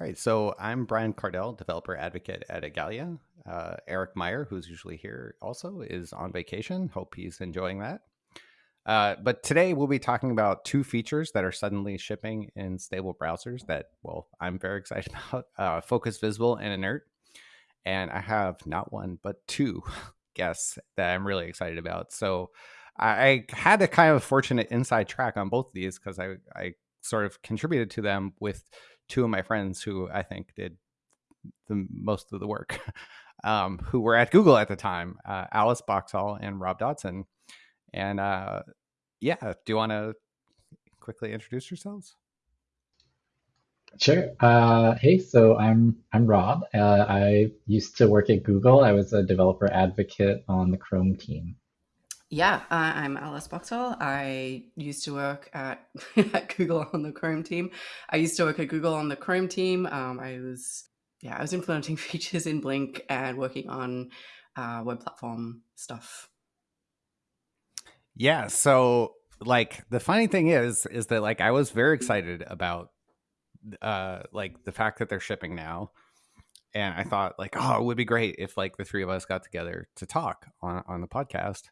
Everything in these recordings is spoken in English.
All right, so I'm Brian Kardell, developer advocate at Igalia. Uh, Eric Meyer, who's usually here also, is on vacation. Hope he's enjoying that. Uh, but today we'll be talking about two features that are suddenly shipping in stable browsers that, well, I'm very excited about uh, Focus Visible and Inert. And I have not one, but two guests that I'm really excited about. So I had a kind of fortunate inside track on both of these because I, I sort of contributed to them with two of my friends who I think did the most of the work, um, who were at Google at the time, uh, Alice Boxhall and Rob Dodson. And uh, yeah, do you want to quickly introduce yourselves? Sure. Uh, hey, so I'm I'm Rob. Uh, I used to work at Google. I was a developer advocate on the Chrome team. Yeah, uh, I'm Alice Boxhall. I used to work at, at Google on the Chrome team. I used to work at Google on the Chrome team. Um, I was, yeah, I was implementing features in Blink and working on uh, web platform stuff. Yeah. So, like, the funny thing is, is that like I was very excited about, uh, like the fact that they're shipping now, and I thought like, oh, it would be great if like the three of us got together to talk on on the podcast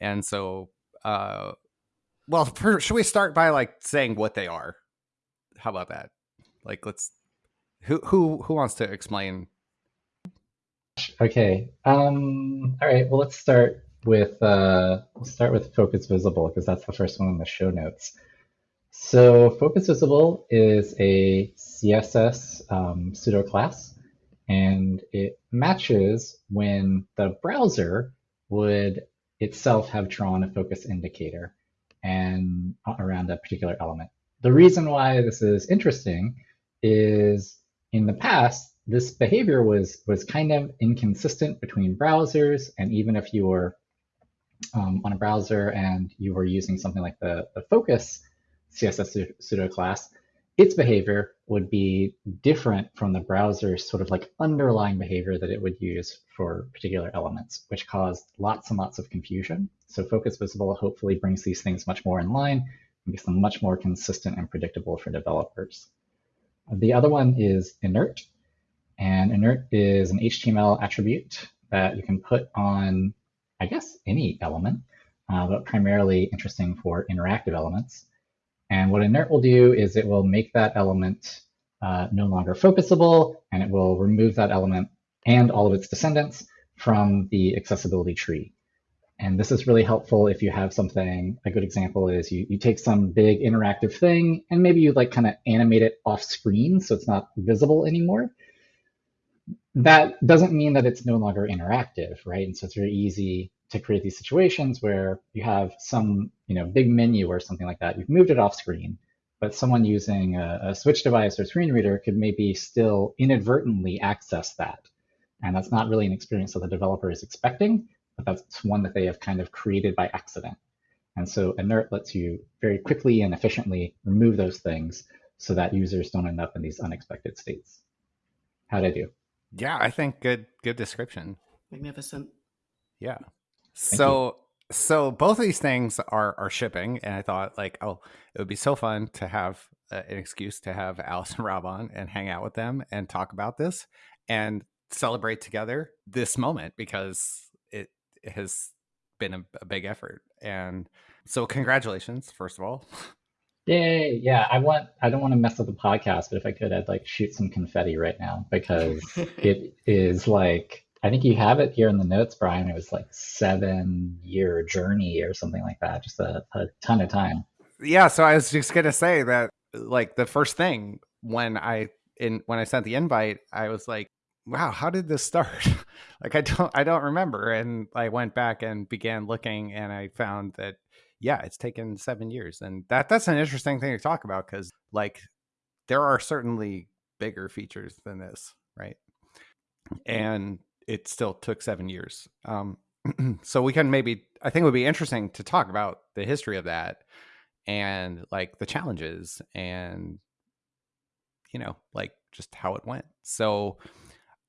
and so, uh, well, for, should we start by like saying what they are? How about that? Like, let's who who who wants to explain? Okay. Um. All right. Well, let's start with uh, let's start with Focus Visible because that's the first one in the show notes. So Focus Visible is a CSS um, pseudo class, and it matches when the browser would itself have drawn a focus indicator and around a particular element. The reason why this is interesting is in the past, this behavior was, was kind of inconsistent between browsers. And even if you were um, on a browser and you were using something like the, the focus CSS pseudo class, its behavior would be different from the browser's sort of like underlying behavior that it would use for particular elements, which caused lots and lots of confusion. So Focus Visible hopefully brings these things much more in line and makes them much more consistent and predictable for developers. The other one is inert. And inert is an HTML attribute that you can put on, I guess, any element, uh, but primarily interesting for interactive elements. And what inert will do is it will make that element uh, no longer focusable, and it will remove that element and all of its descendants from the accessibility tree. And this is really helpful if you have something, a good example is you, you take some big interactive thing and maybe you like kind of animate it off screen so it's not visible anymore. That doesn't mean that it's no longer interactive, right? And so it's very easy to create these situations where you have some you know big menu or something like that. You've moved it off screen, but someone using a, a switch device or screen reader could maybe still inadvertently access that. And that's not really an experience that the developer is expecting, but that's one that they have kind of created by accident. And so inert lets you very quickly and efficiently remove those things so that users don't end up in these unexpected states. How'd I do? Yeah, I think good good description. Magnificent. Yeah. So so both of these things are are shipping, and I thought like, oh, it would be so fun to have uh, an excuse to have Alice and Rob on and hang out with them and talk about this and celebrate together this moment because it, it has been a, a big effort. And so, congratulations, first of all. Yay! Yeah, I want. I don't want to mess up the podcast, but if I could, I'd like shoot some confetti right now because it is like I think you have it here in the notes, Brian. It was like seven year journey or something like that. Just a, a ton of time. Yeah. So I was just gonna say that, like the first thing when I in when I sent the invite, I was like, "Wow, how did this start?" like I don't I don't remember. And I went back and began looking, and I found that yeah, it's taken seven years, and that that's an interesting thing to talk about because like there are certainly bigger features than this, right? Mm-hmm. And it still took seven years. Um, so we can maybe, I think it would be interesting to talk about the history of that and like the challenges and, you know, like just how it went. So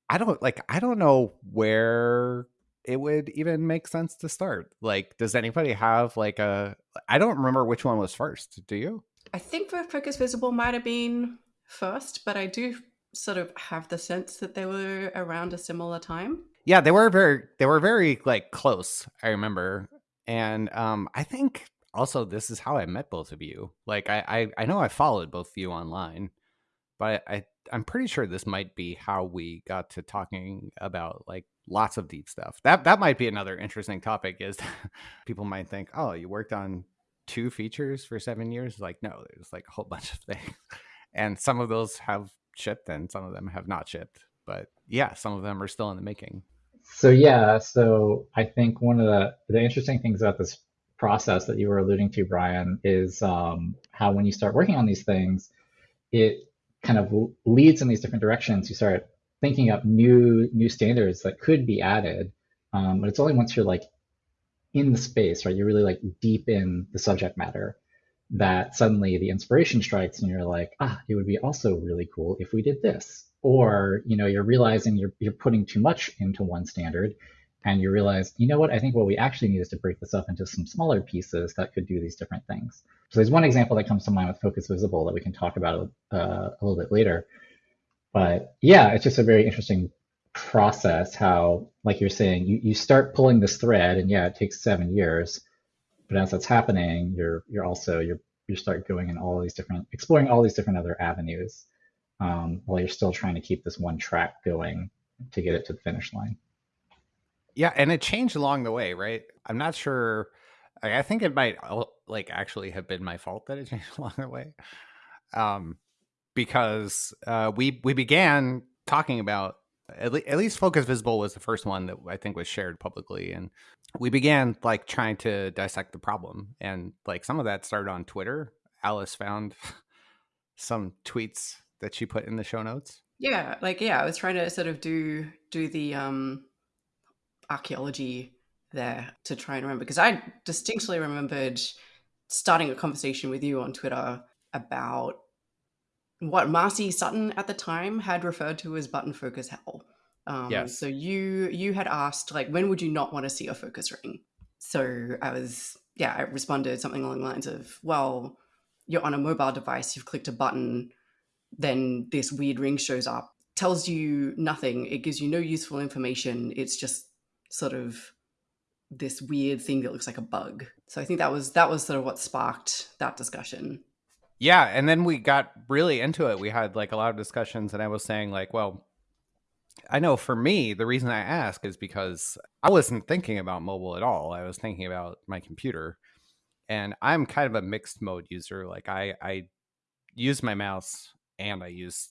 I don't like, I don't know where it would even make sense to start. Like, does anybody have like a, I don't remember which one was first. Do you? I think Focus Visible might have been first, but I do sort of have the sense that they were around a similar time. Yeah, they were very they were very like close. I remember, and um, I think also this is how I met both of you. Like I I, I know I followed both of you online, but I I'm pretty sure this might be how we got to talking about like lots of deep stuff. That that might be another interesting topic. Is people might think, oh, you worked on two features for seven years? Like no, there's like a whole bunch of things, and some of those have shipped and some of them have not shipped. But yeah, some of them are still in the making. So yeah, so I think one of the the interesting things about this process that you were alluding to, Brian, is um, how when you start working on these things, it kind of leads in these different directions. You start thinking up new new standards that could be added, um, but it's only once you're like in the space, right? You're really like deep in the subject matter that suddenly the inspiration strikes and you're like, ah, it would be also really cool if we did this. Or, you know, you're realizing you're, you're putting too much into one standard and you realize, you know what, I think what we actually need is to break this up into some smaller pieces that could do these different things. So there's one example that comes to mind with Focus Visible that we can talk about uh, a little bit later. But yeah, it's just a very interesting process how, like you're saying, you, you start pulling this thread and yeah, it takes seven years. But as that's happening, you're you're also you're you start going in all these different exploring all these different other avenues um, while you're still trying to keep this one track going to get it to the finish line. Yeah, and it changed along the way, right? I'm not sure. I think it might like actually have been my fault that it changed along the way, um, because uh, we we began talking about at, le- at least Focus Visible was the first one that I think was shared publicly, and we began like trying to dissect the problem, and like some of that started on Twitter. Alice found some tweets that she put in the show notes. Yeah, like yeah, I was trying to sort of do do the um archaeology there to try and remember because I distinctly remembered starting a conversation with you on Twitter about what Marcy Sutton at the time had referred to as button focus hell. Um, yes. So you you had asked like when would you not want to see a focus ring? So I was yeah I responded something along the lines of well you're on a mobile device you've clicked a button then this weird ring shows up tells you nothing it gives you no useful information it's just sort of this weird thing that looks like a bug. So I think that was that was sort of what sparked that discussion. Yeah, and then we got really into it. We had like a lot of discussions and I was saying like, well, I know for me, the reason I ask is because I wasn't thinking about mobile at all. I was thinking about my computer. And I'm kind of a mixed mode user. Like I I use my mouse and I use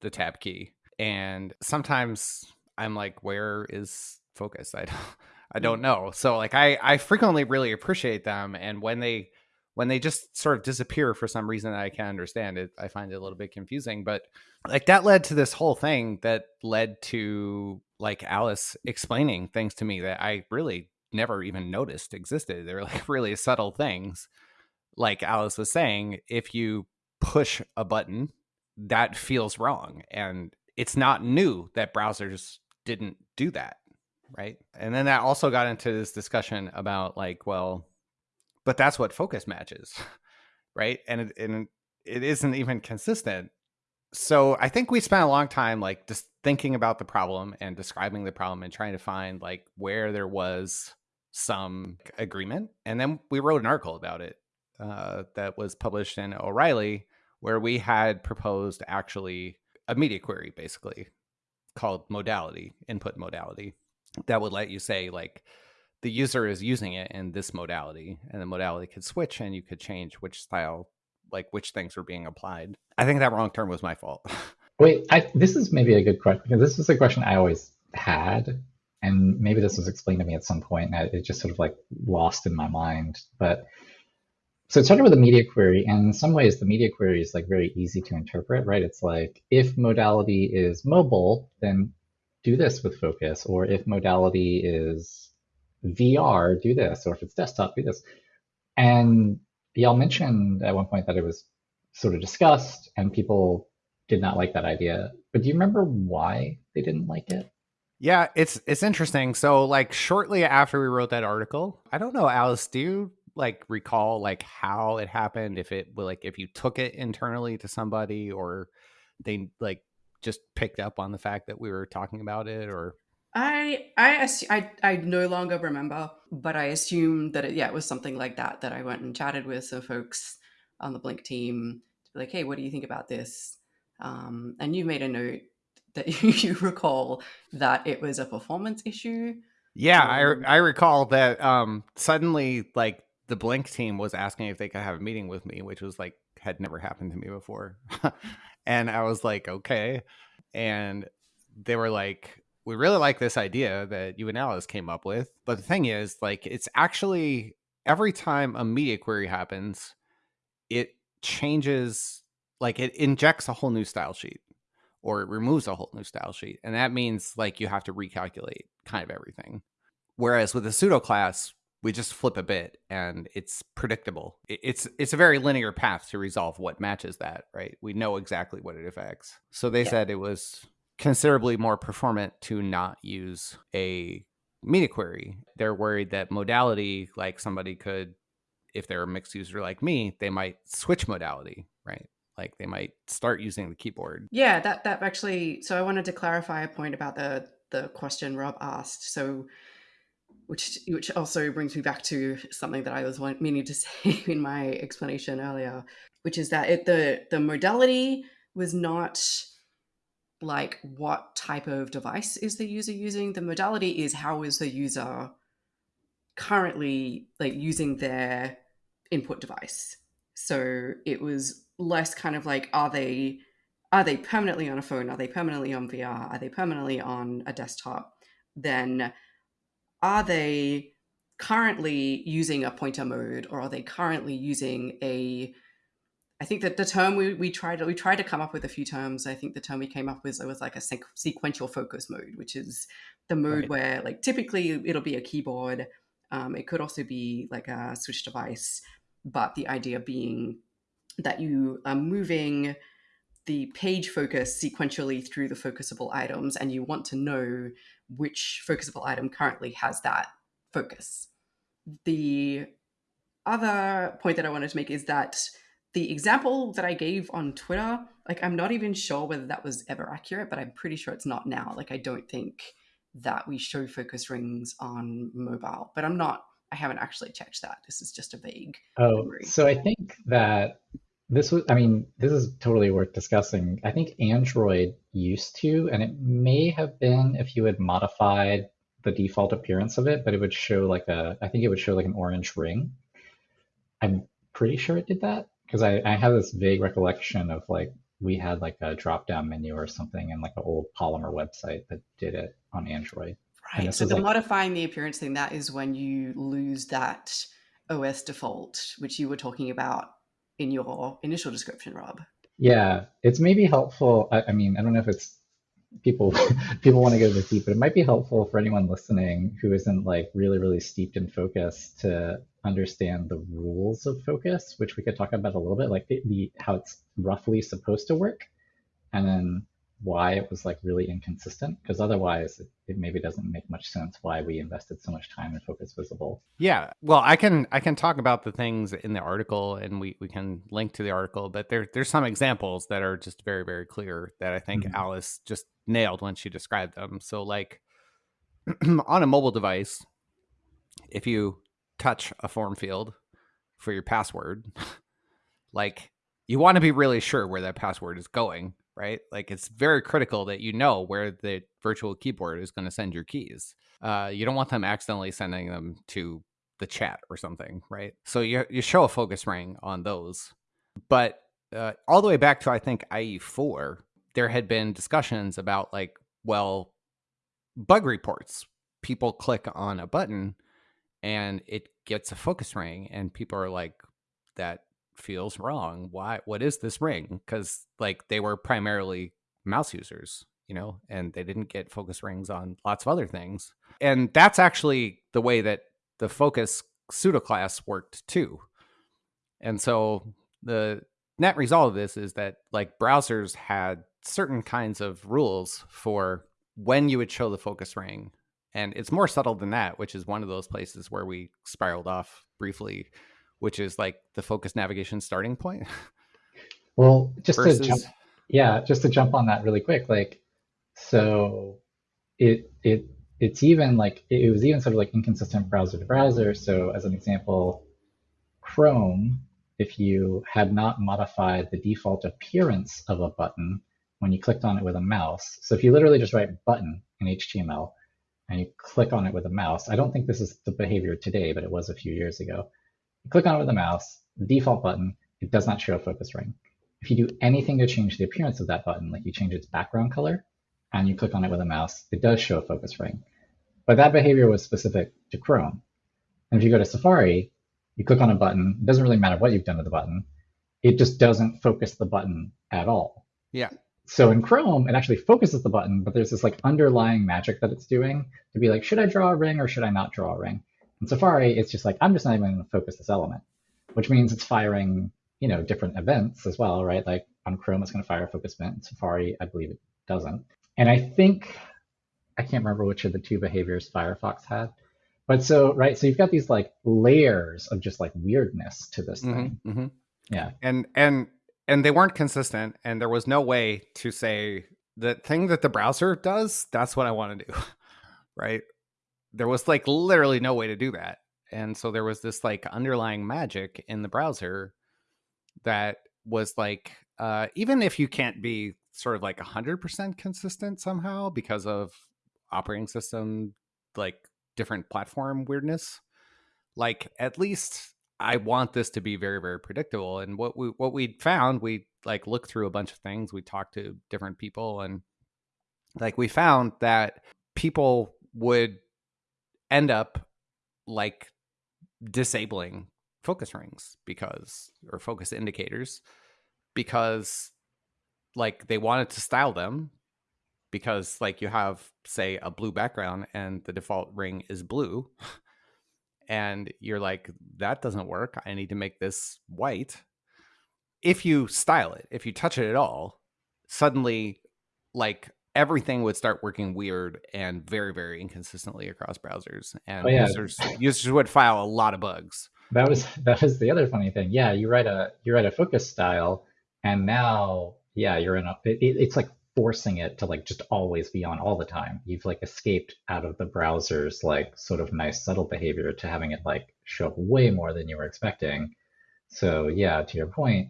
the tab key. And sometimes I'm like, where is focus. I don't I don't mm. know. So like I I frequently really appreciate them and when they when they just sort of disappear for some reason that I can't understand it, I find it a little bit confusing. But like that led to this whole thing that led to like Alice explaining things to me that I really never even noticed existed. They're like really subtle things. Like Alice was saying, if you push a button, that feels wrong. And it's not new that browsers didn't do that right? And then that also got into this discussion about like, well, but that's what focus matches, right? And it, and it isn't even consistent. So I think we spent a long time like just thinking about the problem and describing the problem and trying to find like where there was some agreement. And then we wrote an article about it uh, that was published in O'Reilly, where we had proposed actually a media query basically called modality, input modality that would let you say like the user is using it in this modality and the modality could switch and you could change which style like which things were being applied. I think that wrong term was my fault. Wait I, this is maybe a good question because this is a question i always had and maybe this was explained to me at some point and it just sort of like lost in my mind but so it started with a media query and in some ways the media query is like very easy to interpret right? It's like if modality is mobile then do this with focus, or if modality is VR, do this, or if it's desktop, do this. And y'all mentioned at one point that it was sort of discussed and people did not like that idea. But do you remember why they didn't like it? Yeah, it's it's interesting. So like shortly after we wrote that article, I don't know, Alice, do you like recall like how it happened? If it like if you took it internally to somebody or they like just picked up on the fact that we were talking about it or I I I I no longer remember, but I assume that it, yeah, it was something like that that I went and chatted with some folks on the Blink team to be like, hey, what do you think about this? Um, and you made a note that you recall that it was a performance issue. Yeah, um, I I recall that um, suddenly like the Blink team was asking if they could have a meeting with me, which was like had never happened to me before. and I was like, okay. And they were like, we really like this idea that you and Alice came up with. But the thing is, like, it's actually every time a media query happens, it changes, like, it injects a whole new style sheet or it removes a whole new style sheet. And that means, like, you have to recalculate kind of everything. Whereas with a pseudo class, we just flip a bit and it's predictable. It's it's a very linear path to resolve what matches that, right? We know exactly what it affects. So they yeah. said it was considerably more performant to not use a media query. They're worried that modality, like somebody could, if they're a mixed user like me, they might switch modality, right? Like they might start using the keyboard. Yeah, that that actually. So I wanted to clarify a point about the the question Rob asked. So which which also brings me back to something that I was meaning to say in my explanation earlier, which is that it, the the modality was not like what type of device is the user using. The modality is how is the user currently like using their input device. So it was less kind of like are they are they permanently on a phone? Are they permanently on VR? Are they permanently on a desktop? Then are they currently using a pointer mode or are they currently using a I think that the term we, we tried we tried to come up with a few terms. I think the term we came up with was like a sequential focus mode, which is the mode right. where like typically it'll be a keyboard. Um, it could also be like a switch device, but the idea being that you are moving the page focus sequentially through the focusable items, and you want to know which focusable item currently has that focus. The other point that I wanted to make is that the example that I gave on Twitter, like I'm not even sure whether that was ever accurate, but I'm pretty sure it's not now. Like I don't think that we show focus rings on mobile, but I'm not I haven't actually checked that. This is just a vague. Oh, memory. so I think that this was, I mean, this is totally worth discussing. I think Android used to, and it may have been if you had modified the default appearance of it, but it would show like a, I think it would show like an orange ring. I'm pretty sure it did that because I, I have this vague recollection of like we had like a drop down menu or something in like an old Polymer website that did it on Android. Right. So the like, modifying the appearance thing, that is when you lose that OS default, which you were talking about in your initial description, Rob. Yeah, it's maybe helpful. I, I mean, I don't know if it's people people want to go this deep, but it might be helpful for anyone listening who isn't like really really steeped in focus to understand the rules of focus, which we could talk about a little bit, like the, the how it's roughly supposed to work, and then why it was like really inconsistent because otherwise it, it, maybe doesn't make much sense why we invested so much time in focus visible yeah well i can i can talk about the things in the article and we, we can link to the article but there there's some examples that are just very very clear that i think mm-hmm. alice just nailed when she described them so like on a mobile device if you touch a form field for your password like you want to be really sure where that password is going right? Like it's very critical that you know where the virtual keyboard is going to send your keys. Uh, you don't want them accidentally sending them to the chat or something, right? So you you show a focus ring on those, but uh, all the way back to I think IE4, there had been discussions about like, well, bug reports. People click on a button and it gets a focus ring, and people are like, that feels wrong. Why? What is this ring? Because like they were primarily mouse users, you know, and they didn't get focus rings on lots of other things. And that's actually the way that the focus pseudo class worked too. And so the net result of this is that like browsers had certain kinds of rules for when you would show the focus ring. And it's more subtle than that, which is one of those places where we spiraled off briefly which is like the focus navigation starting point. Well, just versus... to jump, Yeah, just to jump on that really quick, like so it it it's even like it was even sort of like inconsistent browser to browser. So as an example, Chrome, if you had not modified the default appearance of a button when you clicked on it with a mouse. So if you literally just write button in HTML and you click on it with a mouse, I don't think this is the behavior today, but it was a few years ago. You click on it with a mouse, the default button, it does not show a focus ring. If you do anything to change the appearance of that button, like you change its background color, and you click on it with a mouse, it does show a focus ring. But that behavior was specific to Chrome. And if you go to Safari, you click on a button, it doesn't really matter what you've done to the button, it just doesn't focus the button at all. Yeah. So in Chrome, it actually focuses the button, but there's this like underlying magic that it's doing to be like, should I draw a ring or should I not draw a ring? In Safari, it's just like, I'm just not even going to focus this element, which means it's firing, you know, different events as well, right? Like on Chrome, it's going to fire a focus event. In Safari, I believe it doesn't. And I think, I can't remember which of the two behaviors Firefox had. But so, right, so you've got these like layers of just like weirdness to this thing. Mm-hmm, mm-hmm. Yeah. And and and they weren't consistent and there was no way to say the thing that the browser does, that's what I want to do. right? There was like literally no way to do that. And so there was this like underlying magic in the browser that was like uh even if you can't be sort of like 100% consistent somehow because of operating system like different platform weirdness like at least i want this to be very very predictable and what we what we found we like looked through a bunch of things we talked to different people and like we found that people would end up like disabling focus rings because or focus indicators because like they wanted to style them because like you have say a blue background and the default ring is blue and you're like that doesn't work i need to make this white if you style it if you touch it at all suddenly like everything would start working weird and very very inconsistently across browsers oh, and Oh, yeah. users users would file a lot of bugs That was that was the other funny thing. Yeah, you write a you write a focus style, and now yeah, you're in a it, it- it's like forcing it to like just always be on all the time. You've like escaped out of the browser's like sort of nice subtle behavior to having it like show up way more than you were expecting. So yeah, to your point,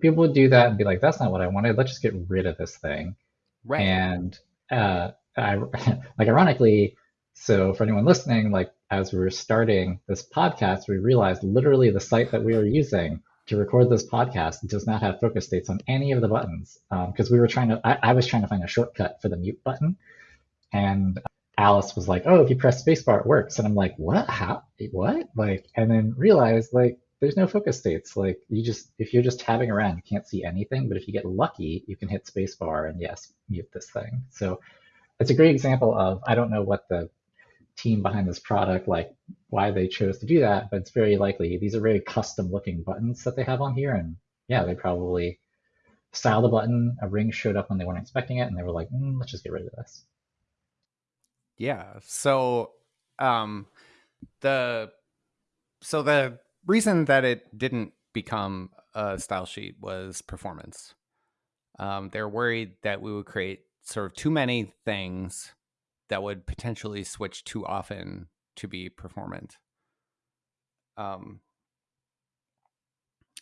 people would do that and be like, that's not what I wanted. Let's just get rid of this thing. right And uh, I, like ironically, so for anyone listening, like as we were starting this podcast, we realized literally the site that we were using to record this podcast does not have focus states on any of the buttons um, because we were trying to. I, I was trying to find a shortcut for the mute button, and Alice was like, "Oh, if you press spacebar, it works." And I'm like, "What? How? What?" Like, and then realized like there's no focus states. Like you just if you're just tabbing around, you can't see anything. But if you get lucky, you can hit spacebar and yes, mute this thing. So it's a great example of I don't know what the team behind this product like why they chose to do that, but it's very likely these are very custom looking buttons that they have on here, and yeah, they probably styled a button. A ring showed up when they weren't expecting it, and they were like, mm, let's just get rid of this. Yeah. So um the so the reason that it didn't become a style sheet was performance. Um they're worried that we would create sort of too many things that would potentially switch too often to be performant. Um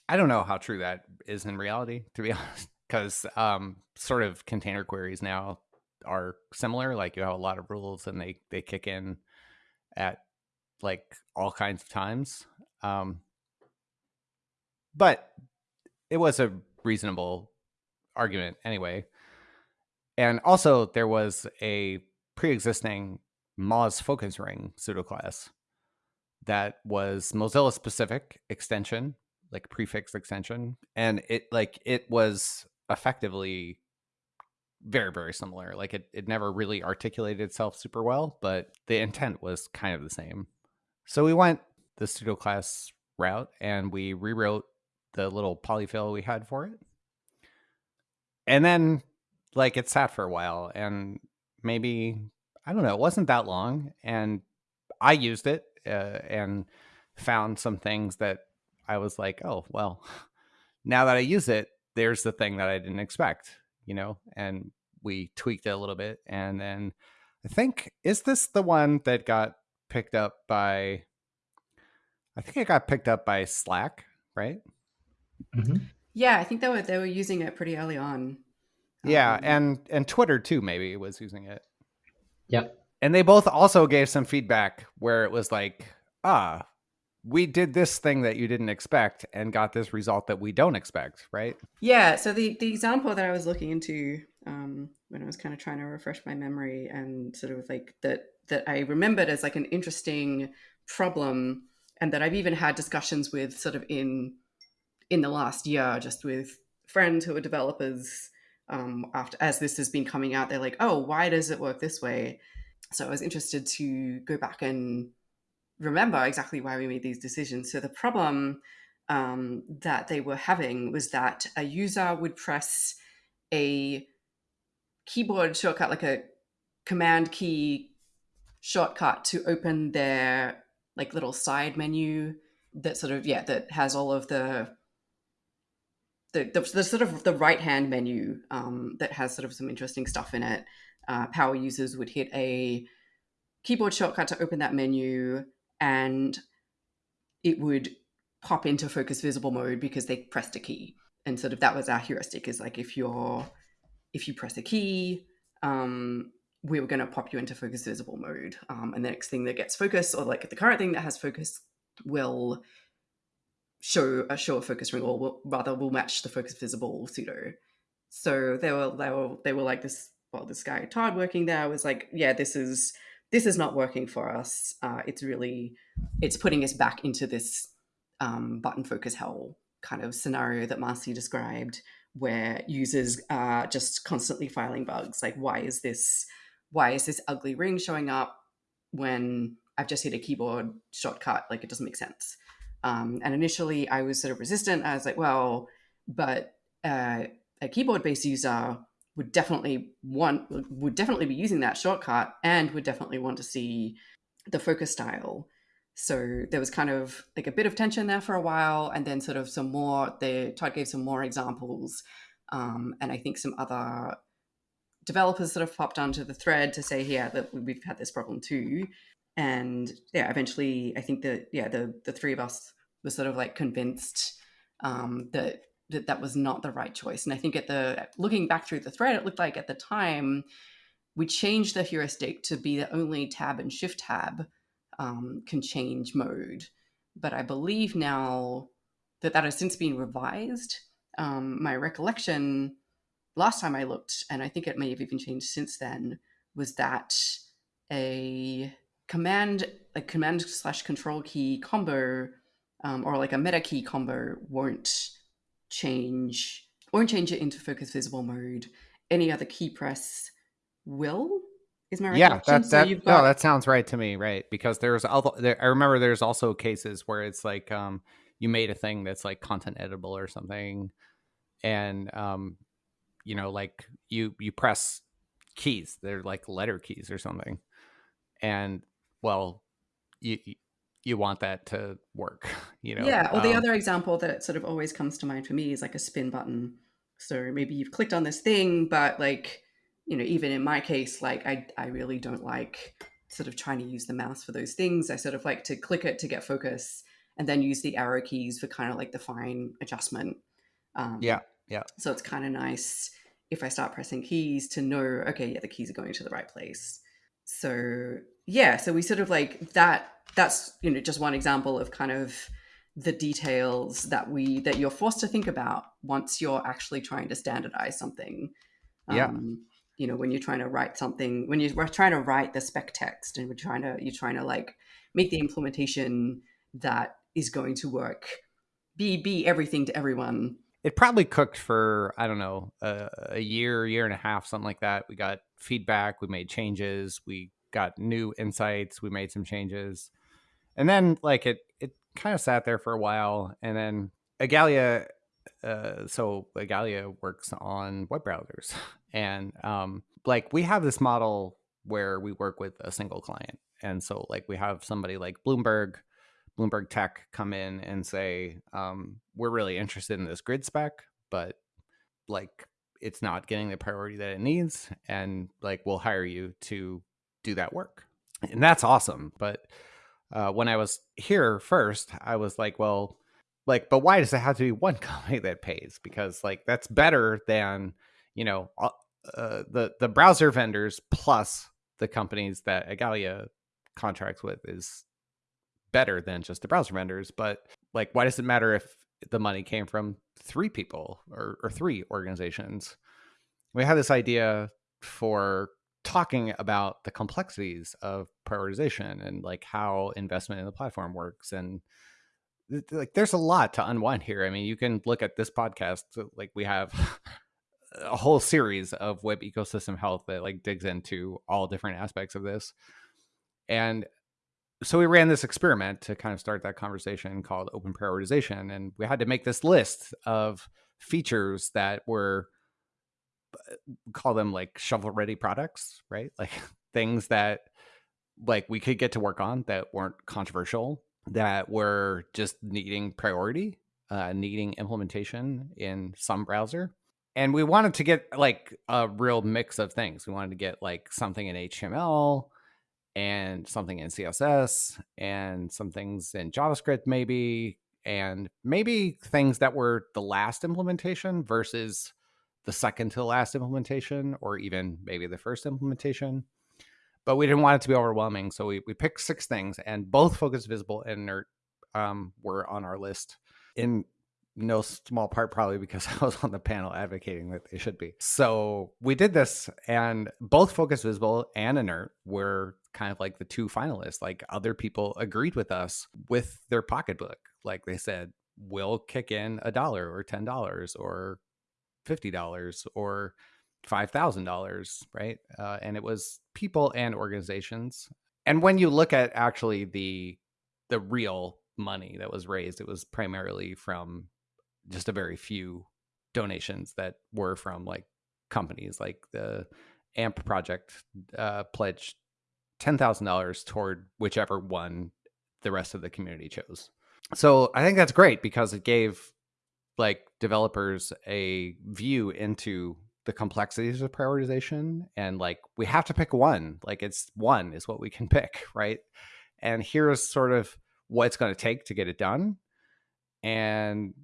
I don't know how true that is in reality, to be honest, because um, sort of container queries now are similar. Like you have a lot of rules, and they they kick in at like all kinds of times. Um, but it was a reasonable argument anyway. And also, there was a pre-existing Moz focus ring pseudoclass that was Mozilla specific extension like prefix extension and it like it was effectively very very similar. Like it, it never really articulated itself super well but the intent was kind of the same. So we went the pseudo class route and we rewrote the little polyfill we had for it. And then like it sat for a while and maybe i don't know it wasn't that long and i used it uh, and found some things that I was like, oh, well, now that I use it, there's the thing that I didn't expect. you know, and we tweaked it a little bit. And then I think, is this the one that got picked up by, I think it got picked up by Slack, right? Mm-hmm. Yeah, I think they were they were using it pretty early on. Yeah, Um, and and Twitter too maybe was using it. Yep. And they both also gave some feedback where it was like, ah, we did this thing that you didn't expect and got this result that we don't expect, right? Yeah, so the the example that I was looking into um, when I was kind of trying to refresh my memory and sort of like that that I remembered as like an interesting problem, and that I've even had discussions with sort of in in the last year, just with friends who are developers. Um, after as this has been coming out, they're like, "Oh, why does it work this way?" So I was interested to go back and remember exactly why we made these decisions. So the problem um, that they were having was that a user would press a keyboard shortcut, like a command key shortcut, to open their like little side menu that sort of yeah that has all of the the, the, the sort of the right hand menu um, that has sort of some interesting stuff in it. Uh, power users would hit a keyboard shortcut to open that menu and it would pop into focus visible mode because they pressed a key and sort of that was our heuristic is like if you're if you press a key um, we were going to pop you into focus visible mode um, and the next thing that gets focus or like the current thing that has focus will show a show a focus ring or will, rather will match the focus visible pseudo. So they were they were they were like this well this guy todd working there was like yeah this is this is not working for us. Uh, it's really it's putting us back into this um, button focus hell kind of scenario that marcy described where users are just constantly filing bugs. Like why is this why is this ugly ring showing up when i've just hit a keyboard shortcut? Like it doesn't make sense um, and initially i was sort of resistant. I was like well but uh, a keyboard based user would definitely want would definitely be using that shortcut and would definitely want to see the focus style. So there was kind of like a bit of tension there for a while and then sort of some more the todd gave some more examples um, and i think some other developers sort of popped onto the thread to say yeah that we've had this problem too and yeah eventually i think that yeah the the three of us were sort of like convinced um, that that that was not the right choice. And I think at the looking back through the thread, it looked like at the time we changed the heuristic to be that only tab and shift tab um, can change mode. But I believe now that that has since been revised. Um, my recollection last time I looked, and I think it may have even changed since then, was that a command, a command slash control key combo, um, or like a meta key combo, won't change won't change it into focus visible mode. Any other key press will. Is my Yeah, recollection? that so that no, that sounds right to me, right? Because there's other, there, I remember there's also cases where it's like um you made a thing that's like content editable or something, and um you know like you you press keys, they're like letter keys or something, and well you you- want that to work, you know? yeah. Or the Um, other example that sort of always comes to mind for me is like a spin button. So maybe you've clicked on this thing, but like you know, even in my case, like I I really don't like sort of trying to use the mouse for those things. I sort of like to click it to get focus, and then use the arrow keys for kind of like the fine adjustment. Um, Yeah, yeah. So it's kind of nice if I start pressing keys to know, okay, yeah, the keys are going to the right place. So yeah, so we sort of like that. That's you know just one example of kind of the details that we that you're forced to think about once you're actually trying to standardize something. Yeah. Um, you know, when you're trying to write something, when you're trying to write the spec text, and we're trying to you're trying to like make the implementation that is going to work, be be everything to everyone. it probably cooked for I don't know a, a year, year and a half, something like that. We got feedback, we made changes, we got new insights, we made some changes, and then like it it kind of sat there for a while, and then Igalia, uh, so Igalia works on web browsers, and um, like we have this model where we work with a single client, and so like we have somebody like Bloomberg. Bloomberg Tech come in and say, um, "We're really interested in this grid spec, but like it's not getting the priority that it needs and like we'll hire you to do that work. And that's awesome. But uh, when i was here first i was like well like but why does it have to be one company that pays? Because like that's better than you know uh, the the browser vendors plus the companies that Igalia contracts with is better than just the browser vendors. But like why does it matter if the money came from three people or, or three organizations. We had this idea for talking about the complexities of prioritization and like how investment in the platform works and like there's a lot to unwind here. I mean you can look at this podcast like we have a whole series of web ecosystem health that like digs into all different aspects of this and so we ran this experiment to kind of start that conversation called open prioritization and we had to make this list of features that were uh, call them like shovel ready products right? Like things that like we could get to work on that weren't controversial that were just needing priority uh, needing implementation in some browser. And we wanted to get like a real mix of things. We wanted to get like something in html and something in CSS and some things in JavaScript, maybe, and maybe things that were the last implementation versus the second to the last implementation, or even maybe the first implementation. But we didn't want it to be overwhelming. So we, we picked six things, and both Focus Visible and Inert um, were on our list in no small part probably because I was on the panel advocating that they should be. So we did this, and both Focus Visible and Inert were kind of like the two finalists. Like other people agreed with us with their pocketbook. Like they said, we'll kick in a dollar or ten dollars or fifty dollars or five thousand dollars, right? Uh, and it was people and organizations. And when you look at actually the the real money that was raised, it was primarily from just a very few donations that were from like companies like the amp project uh, pledged $10,000 toward whichever one the rest of the community chose. So I think that's great because it gave like developers a view into the complexities of prioritization and like we have to pick one like it's one is what we can pick right and here's sort of what it's going to take to get it done and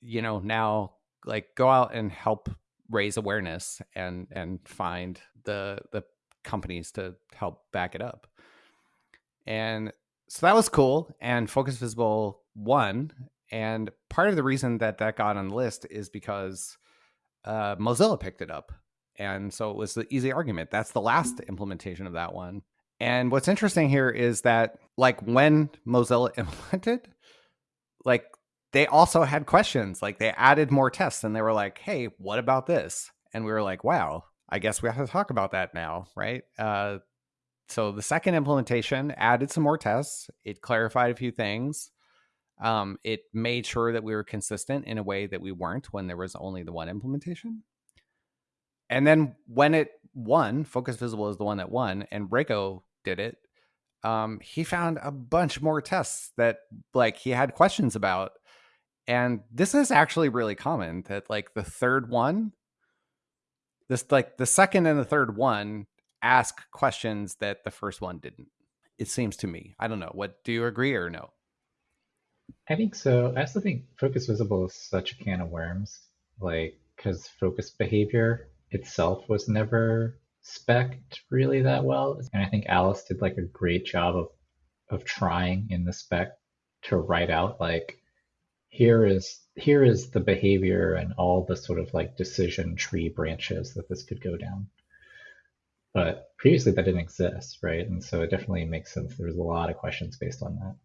you know now like go out and help raise awareness and and find the the companies to help back it up. And so that was cool. And Focus Visible won. And part of the reason that that got on the list is because uh, Mozilla picked it up. And so it was the easy argument. That's the last implementation of that one. And what's interesting here is that, like, when Mozilla implemented, like, they also had questions. Like, they added more tests and they were like, hey, what about this? And we were like, wow, I guess we have to talk about that now, right? Uh, so the second implementation added some more tests. It clarified a few things. Um, it made sure that we were consistent in a way that we weren't when there was only the one implementation. And then when it won, Focus Visible is the one that won, and Rego did it. Um, he found a bunch more tests that like he had questions about. And this is actually really common that like the third one this like the second and the third one ask questions that the first one didn't it seems to me i don't know what do you agree or no i think so i also think focus visible is such a can of worms like because focus behavior itself was never spec'd really that well and i think alice did like a great job of of trying in the spec to write out like here is here is the behavior and all the sort of like decision tree branches that this could go down. But previously that didn't exist, right? And so it definitely makes sense. There's a lot of questions based on that.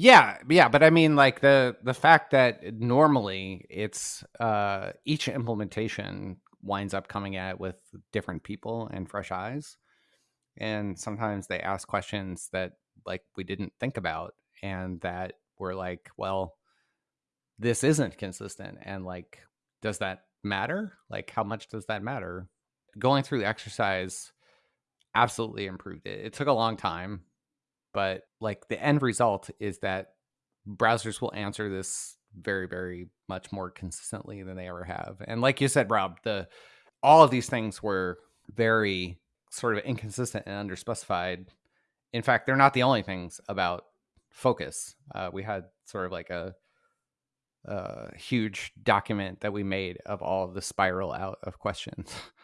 Yeah, yeah, but I mean like the the fact that normally it's uh each implementation winds up coming at with different people and fresh eyes. And sometimes they ask questions that like we didn't think about and that we're like, well, this isn't consistent and like does that matter like how much does that matter going through the exercise absolutely improved it it took a long time but like the end result is that browsers will answer this very, very much more consistently than they ever have. And like you said, Rob, the all of these things were very sort of inconsistent and underspecified. In fact, they're not the only things about focus. Uh, we had sort of like a, a huge document that we made of all of the spiral out of questions.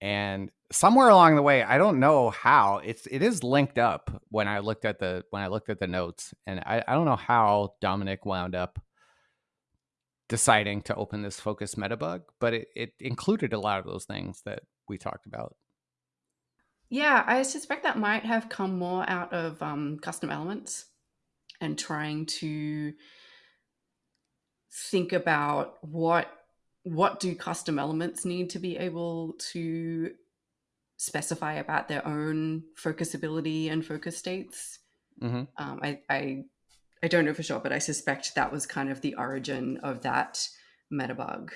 and somewhere along the way, I don't know how it's it is linked up when I looked at the when I looked at the notes, and I, I don't know how Domenic wound up deciding to open this focus metabug, but it, it included a lot of those things that we talked about. Yeah, I suspect that might have come more out of um, custom elements and trying to think about what what do custom elements need to be able to specify about their own focusability and focus states. Mm-hmm. Um, I, I I don't know for sure, but I suspect that was kind of the origin of that metabug.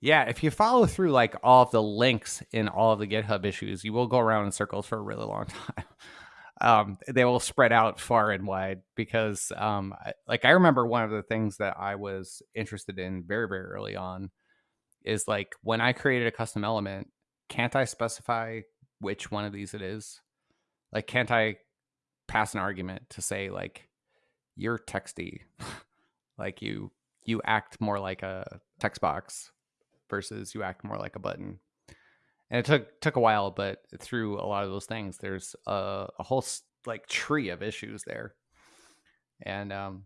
Yeah, if you follow through like all of the links in all of the GitHub issues, you will go around in circles for a really long time. Um, they will spread out far and wide because, um, I, like, I remember one of the things that I was interested in very, very early on is like when I created a custom element, can't I specify which one of these it is? Like, can't I pass an argument to say like you're texty, like you you act more like a text box versus you act more like a button. And it took took a while, but through a lot of those things, there's a, a whole like tree of issues there. And um,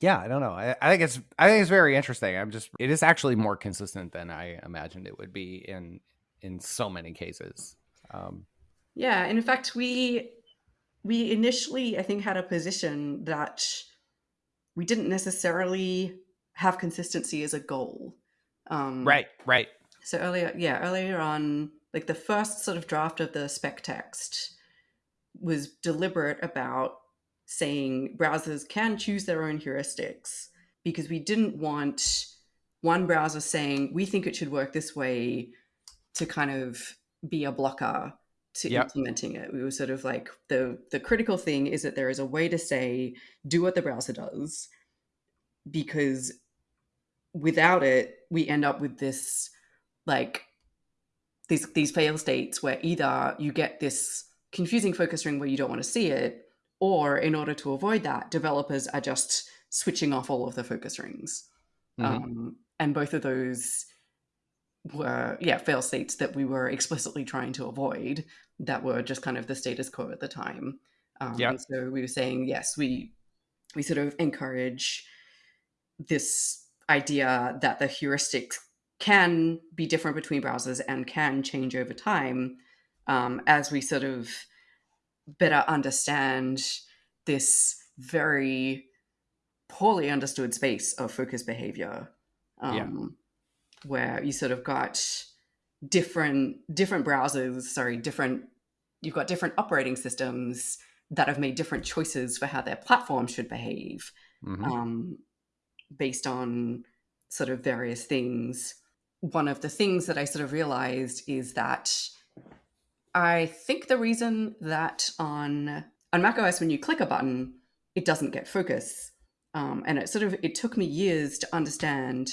yeah, I don't know. I, I, think it's I think it's very interesting. I'm just it is actually more consistent than I imagined it would be in in so many cases. Um, yeah, and in fact, we we initially I think had a position that we didn't necessarily have consistency as a goal. Um, right, right. So earlier, yeah, earlier on, like the first sort of draft of the spec text was deliberate about saying browsers can choose their own heuristics because we didn't want one browser saying we think it should work this way to kind of be a blocker to yep. implementing it. We were sort of like the the critical thing is that there is a way to say do what the browser does because without it we end up with this like these these fail states where either you get this confusing focus ring where you don't want to see it or in order to avoid that developers are just switching off all of the focus rings. Mm-hmm. um, and both of those were yeah fail states that we were explicitly trying to avoid that were just kind of the status quo at the time. Um, yeah. so we were saying yes we we sort of encourage this idea that the heuristics can be different between browsers and can change over time um, as we sort of better understand this very poorly understood space of focus behavior um, yeah. where you sort of got different different browsers sorry different you've got different operating systems that have made different choices for how their platform should behave mm-hmm. um, based on sort of various things. One of the things that I sort of realized is that I think the reason that on on macOS when you click a button, it doesn't get focus, um, and it sort of it took me years to understand,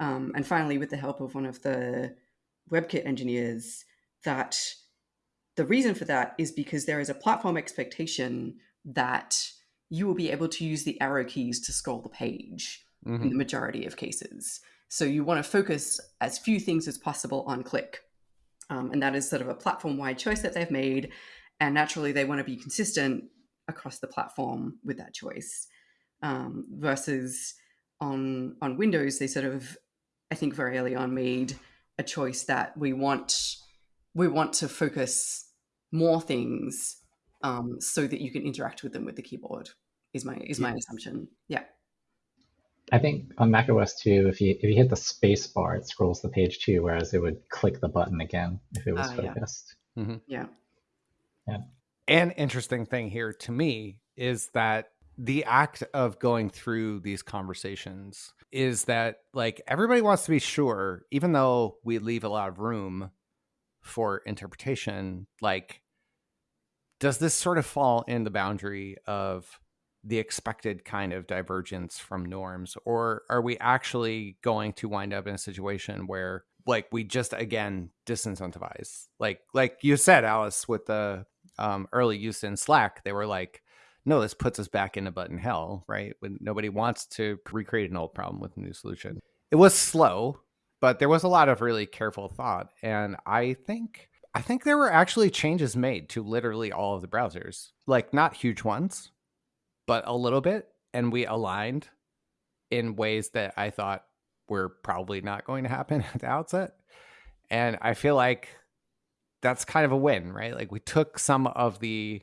um, and finally with the help of one of the WebKit engineers, that the reason for that is because there is a platform expectation that you will be able to use the arrow keys to scroll the page mm-hmm. in the mm-hmm. majority of cases. So you want to focus as few things as possible on click. Um, and that is sort of a platform wide choice that they've made. And naturally, they want to be consistent across the platform with that choice. Um, versus on on Windows, they sort of, I think, very early on made a choice that we want we want to focus more things um, so that you can interact with them with the keyboard. Is my is yeah. my assumption? Yeah. I think on macOS too, if you if you hit the space bar, it scrolls the page too, whereas it would click the button again if it was uh, focused. Yeah. Mm-hmm. yeah. Yeah. An interesting thing here to me is that the act of going through these conversations is that like everybody wants to be sure, even though we leave a lot of room for interpretation, like does this sort of fall in the boundary of the expected kind of divergence from norms or are we actually going to wind up in a situation where like we just again disincentivize? Like like you said alice with the um, early use in slack they were like no this puts us back into button hell right? When nobody wants to recreate an old problem with a new solution. It was slow but there was a lot of really careful thought and i think i think there were actually changes made to literally all of the browsers. Like not huge ones but a little bit and we aligned in ways that i thought were probably not going to happen at the outset. And I feel like that's kind of a win, right? Like we took some of the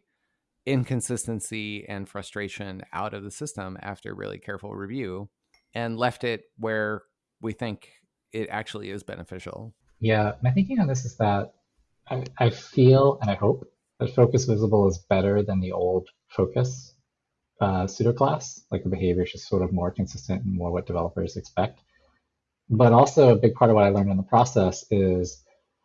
inconsistency and frustration out of the system after really careful review and left it where we think it actually is beneficial. Yeah, my thinking on this is that I, I feel and I hope that Focus Visible is better than the old Focus uh, pseudo class. Like the behavior is just sort of more consistent and more what developers expect. But also a big part of what I learned in the process is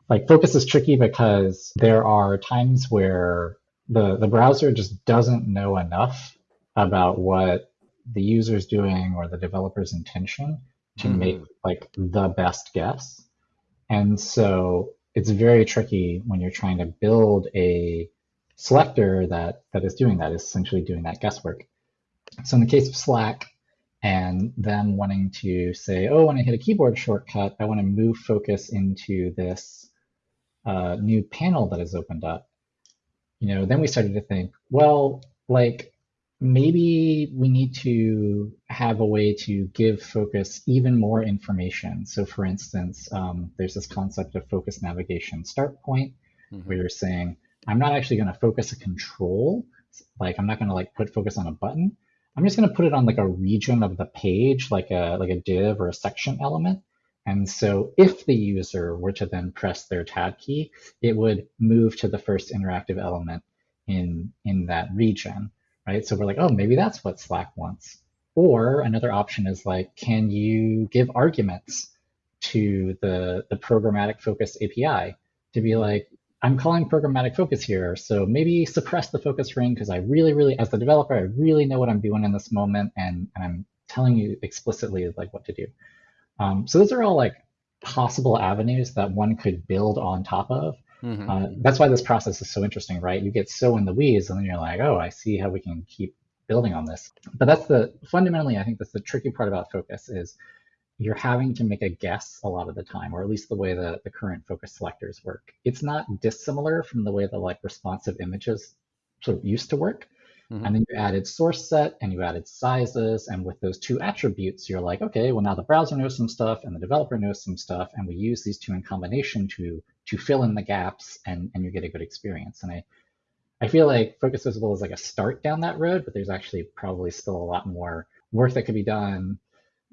like focus is tricky because there are times where the, the browser just doesn't know enough about what the user is doing or the developer's intention to mm-hmm. make like the best guess. And so it's very tricky when you're trying to build a selector that that is doing that, is essentially doing that guesswork. So in the case of Slack, and then wanting to say, oh, when I hit a keyboard shortcut, I want to move focus into this uh, new panel that has opened up. You know, then we started to think, well, like maybe we need to have a way to give focus even more information. So for instance, um, there's this concept of focus navigation start point, mm-hmm. where you're saying, I'm not actually going to focus a control, like I'm not going to like put focus on a button. I'm just going to put it on like a region of the page, like a like a div or a section element. And so if the user were to then press their tab key, it would move to the first interactive element in in that region, right? So we're like, oh, maybe that's what Slack wants. Or another option is like, can you give arguments to the the programmatic focus API to be like, I'm calling programmatic focus here. So maybe suppress the focus ring because I really, really, as the developer, I really know what I'm doing in this moment and, and I'm telling you explicitly like what to do. Um, so those are all like possible avenues that one could build on top of. Mm-hmm. Uh, that's why this process is so interesting, right? You get so in the weeds and then you're like, oh, I see how we can keep building on this. But that's the fundamentally, I think that's the tricky part about focus is you're having to make a guess a lot of the time, or at least the way the, the current focus selectors work. It's not dissimilar from the way the like responsive images sort of used to work. Mm-hmm. And then you added source set and you added sizes. And with those two attributes, you're like, okay, well now the browser knows some stuff and the developer knows some stuff. And we use these two in combination to to fill in the gaps and, and you get a good experience. And I I feel like Focus Visible is like a start down that road, but there's actually probably still a lot more work that could be done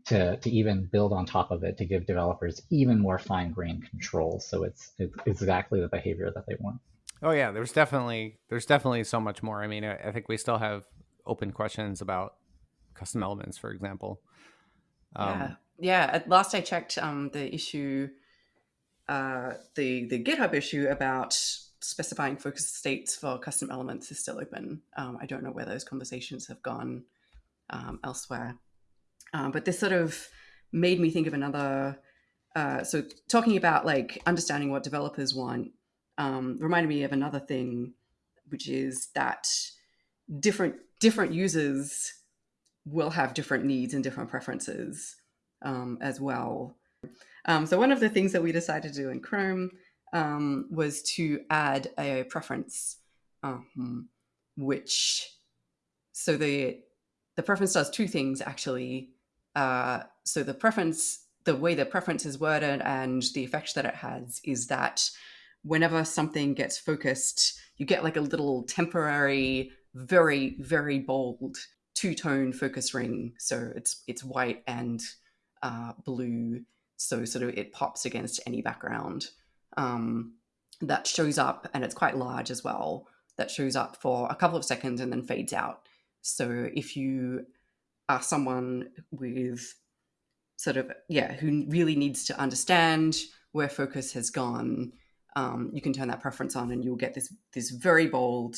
to, to even build on top of it to give developers even more fine-grained control. So it's, it's exactly the behavior that they want. Oh yeah, there's definitely there's definitely so much more. I mean, I, I think we still have open questions about custom elements, for example. Um, yeah, yeah. At last I checked, um, the issue, uh, the the GitHub issue about specifying focus states for custom elements is still open. Um, I don't know where those conversations have gone um, elsewhere. Um, but this sort of made me think of another. Uh, so talking about like understanding what developers want um, reminded me of another thing, which is that different different users will have different needs and different preferences um, as well. Um, so one of the things that we decided to do in Chrome um, was to add a preference, um, which so the the preference does two things actually. Uh, so the preference, the way the preference is worded and the effect that it has is that whenever something gets focused, you get like a little temporary, very, very bold two-tone focus ring. So it's it's white and uh, blue. So sort of it pops against any background. Um, that shows up and it's quite large as well. That shows up for a couple of seconds and then fades out. So if you are someone with sort of yeah who really needs to understand where focus has gone um, you can turn that preference on and you'll get this this very bold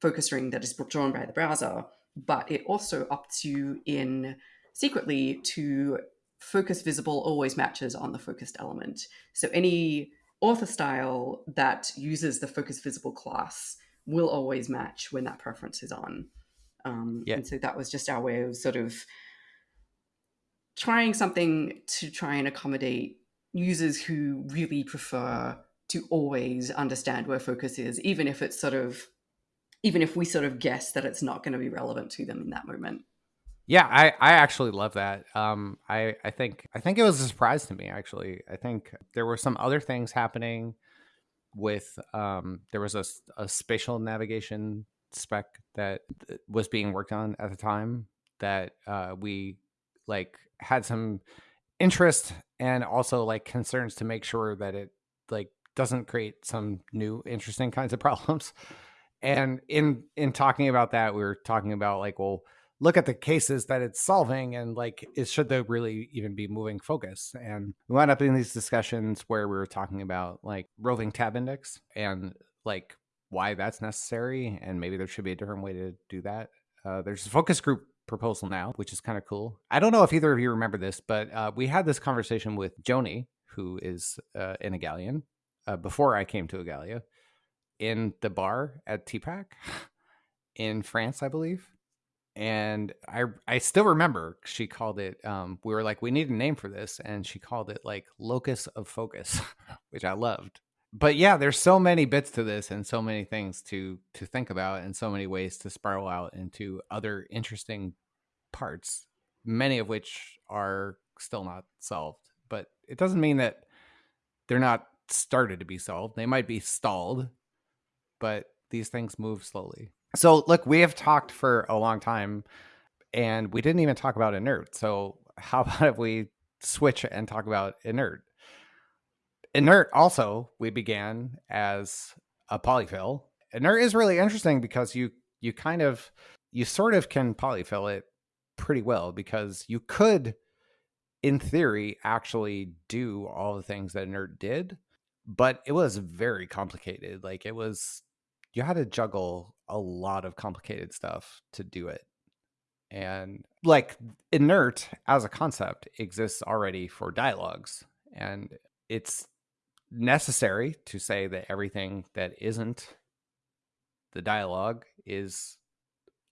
focus ring that is drawn by the browser but it also opts you in secretly to focus visible always matches on the focused element. So any author style that uses the focus visible class will always match when that preference is on. Um, yeah. And so that was just our way of sort of trying something to try and accommodate users who really prefer to always understand where focus is, even if it's sort of, even if we sort of guess that it's not going to be relevant to them in that moment. Yeah, I, I actually love that. Um, I, I think I think it was a surprise to me. Actually, I think there were some other things happening with um, there was a, a spatial navigation spec that was being worked on at the time that uh, we like had some interest and also like concerns to make sure that it like doesn't create some new interesting kinds of problems. And in in talking about that, we were talking about like, well, look at the cases that it's solving and like it should there really even be moving focus and we wound up in these discussions where we were talking about like roving tab index and like why that's necessary and maybe there should be a different way to do that uh, there's a focus group proposal now which is kind of cool i don't know if either of you remember this but uh, we had this conversation with joni who is uh, an Igalian uh, before i came to Igalia in the bar at TPAC in france i believe and I I still remember she called it. Um, we were like, we need a name for this, and she called it like locus of focus, which I loved. But yeah, there's so many bits to this, and so many things to to think about, and so many ways to spiral out into other interesting parts, many of which are still not solved. But it doesn't mean that they're not started to be solved. They might be stalled, but these things move slowly. So, look, we have talked for a long time and we didn't even talk about inert. So, how about if we switch and talk about inert? Inert also, we began as a polyfill. Inert is really interesting because you you kind of you sort of can polyfill it pretty well because you could in theory actually do all the things that inert did, but it was very complicated. Like it was you had to juggle a lot of complicated stuff to do it. And like inert as a concept exists already for dialogues. And it's necessary to say that everything that isn't the dialogue is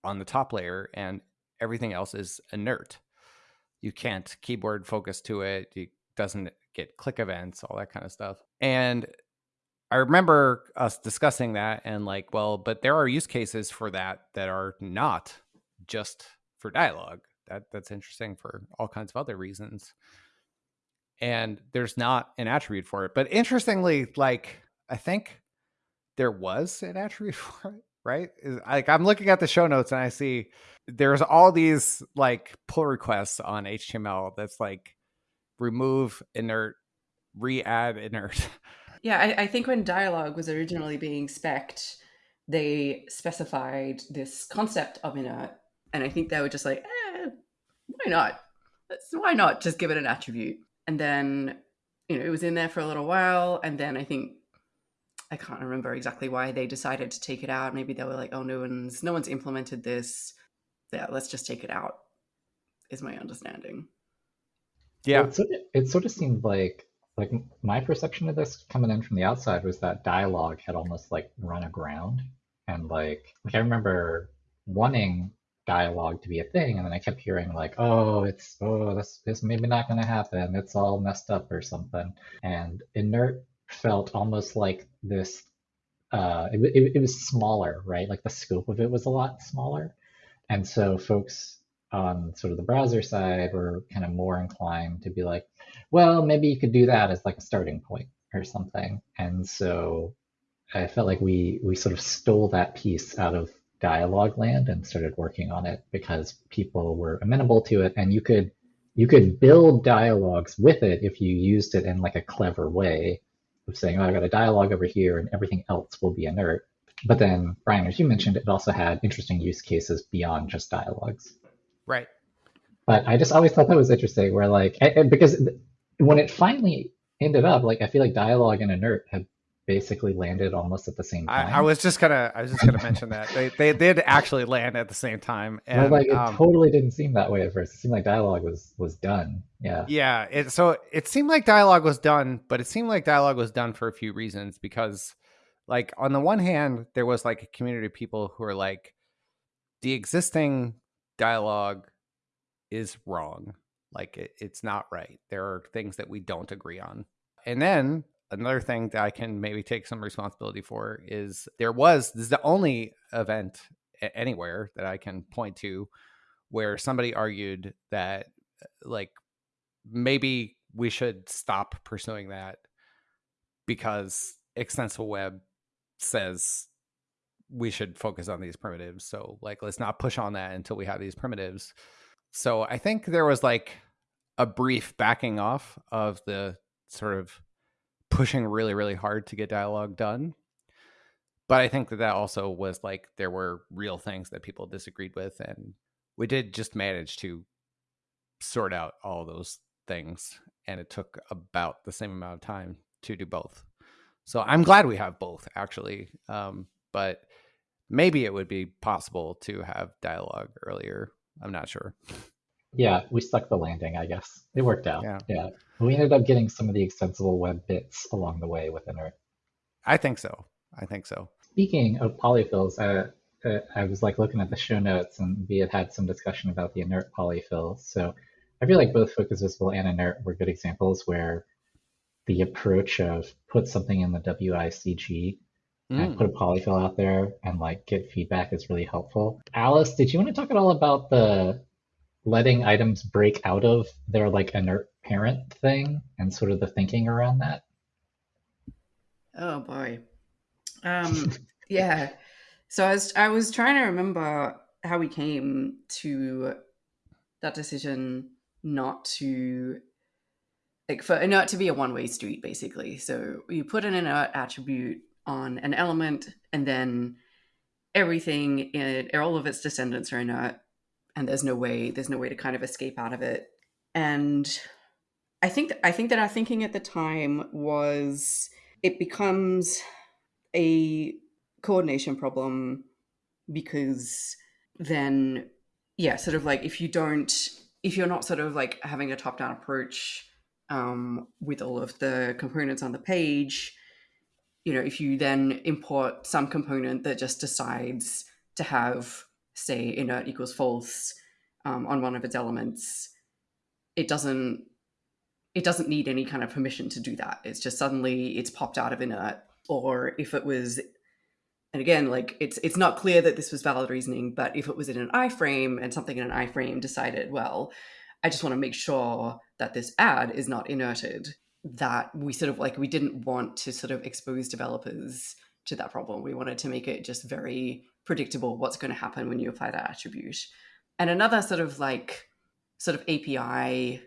on the top layer and everything else is inert. You can't keyboard focus to it. It doesn't get click events, all that kind of stuff. And I remember us discussing that and like, well, but there are use cases for that that are not just for dialogue. That that's interesting for all kinds of other reasons. And there's not an attribute for it. But interestingly, like I think there was an attribute for it, right? Like I'm looking at the show notes and I see there's all these like pull requests on HTML that's like remove inert, re-add inert. Yeah, I, I think when dialogue was originally being specced, they specified this concept of inert, and I think they were just like, eh, why not? Why not just give it an attribute? And then, you know, it was in there for a little while, and then I think I can't remember exactly why they decided to take it out. Maybe they were like, oh, no one's no one's implemented this. Yeah, let's just take it out. Is my understanding. Yeah, it sort of, it sort of seemed like like my perception of this coming in from the outside was that dialogue had almost like run aground and like like I remember wanting dialogue to be a thing and then I kept hearing like oh it's oh this this maybe not gonna happen. It's all messed up or something. And inert felt almost like this uh it, it, it was smaller right? Like the scope of it was a lot smaller. And so folks on sort of the browser side were kind of more inclined to be like, well, maybe you could do that as like a starting point or something. And so I felt like we we sort of stole that piece out of dialogue land and started working on it because people were amenable to it and you could you could build dialogues with it if you used it in like a clever way of saying, oh, I've got a dialogue over here and everything else will be inert. But then, Brian, as you mentioned, it also had interesting use cases beyond just dialogues. Right. But I just always thought that was interesting, where like because when it finally ended up, like I feel like dialogue and inert have basically landed almost at the same time. I, I was just gonna, I was just gonna mention that they, they did actually land at the same time, and but like it um, totally didn't seem that way at first. It seemed like dialogue was was done. Yeah. yeah. It, so it seemed like dialogue was done, but it seemed like dialogue was done for a few reasons because, like, on the one hand, there was like a community of people who are like, the existing dialogue is wrong. Like it, it's not right. There are things that we don't agree on. And then another thing that I can maybe take some responsibility for is there was this is the only event anywhere that I can point to where somebody argued that uh, like maybe we should stop pursuing that because extensible web says we should focus on these primitives. So like let's not push on that until we have these primitives. So I think there was like a brief backing off of the sort of pushing really really hard to get dialogue done. But I think that that also was like there were real things that people disagreed with and we did just manage to sort out all those things and it took about the same amount of time to do both. So I'm glad we have both actually. Um, but maybe it would be possible to have dialogue earlier. I'm not sure. Yeah, we stuck the landing, I guess. It worked out. Yeah. Yeah. We ended up getting some of the extensible web bits along the way with inert. I think so. I think so. Speaking of polyfills, uh, uh, I was like looking at the show notes and we had had some discussion about the inert polyfills. So I feel like both Focus Visible and inert were good examples where the approach of put something in the WICG and Mm. put a polyfill out there and like get feedback is really helpful. Alice, did you want to talk at all about the letting items break out of their like inert parent thing and sort of the thinking around that? Oh boy. Um, yeah. So I was I was trying to remember how we came to that decision not to like for inert to be a one-way street basically. So you put an inert attribute on an element and then everything in all of its descendants are inert and there's no way there's no way to kind of escape out of it. And I think I think that our thinking at the time was it becomes a coordination problem because then yeah sort of like if you don't if you're not sort of like having a top down approach um, with all of the components on the page you know if you then import some component that just decides to have say inert equals false um, on one of its elements it doesn't it doesn't need any kind of permission to do that. It's just suddenly it's popped out of inert or if it was and again like it's it's not clear that this was valid reasoning but if it was in an iframe and something in an iframe decided well i just want to make sure that this ad is not inerted that we sort of like we didn't want to sort of expose developers to that problem. We wanted to make it just very predictable what's going to happen when you apply that attribute. And another sort of like sort of api